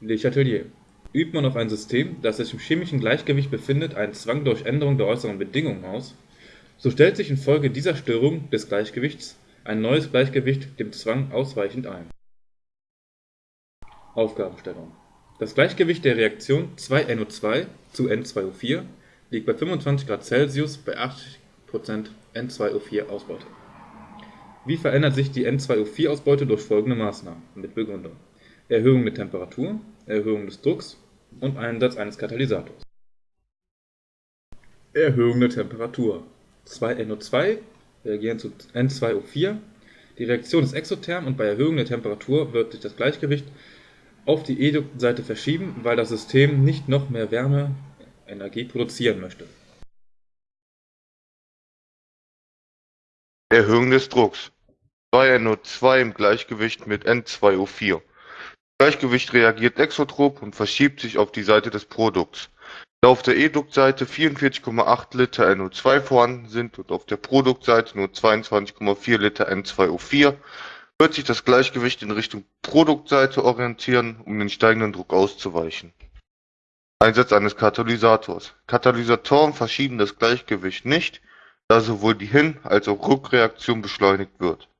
Le Chatelier: Übt man auf ein System, das sich im chemischen Gleichgewicht befindet, einen Zwang durch Änderung der äußeren Bedingungen aus, so stellt sich infolge dieser Störung des Gleichgewichts ein neues Gleichgewicht dem Zwang ausweichend ein. Aufgabenstellung Das Gleichgewicht der Reaktion 2NO2 zu N2O4 liegt bei 25 °C bei 80 % N2O4-Ausbeute. Wie verändert sich die N2O4-Ausbeute durch folgende Maßnahmen? Mit Begründung: Erhöhung der Temperatur, Erhöhung des Drucks und Einsatz eines Katalysators. Erhöhung der Temperatur 2NO2 reagieren zu N2O4, die Reaktion ist exotherm und bei Erhöhung der Temperatur wird sich das Gleichgewicht auf die E-Duktseite verschieben, weil das System nicht noch mehr Wärmeenergie produzieren möchte. Erhöhung des Drucks 2NO2 im Gleichgewicht mit N2O4. Gleichgewicht reagiert exotrop und verschiebt sich auf die Seite des Produkts. Da auf der E-Duktseite 44,8 Liter NO2 vorhanden sind und auf der Produktseite nur 22,4 Liter N2O4, wird sich das Gleichgewicht in Richtung Produktseite orientieren, um den steigenden Druck auszuweichen. Einsatz eines Katalysators. Katalysatoren verschieben das Gleichgewicht nicht, da sowohl die Hin- als auch Rückreaktion beschleunigt wird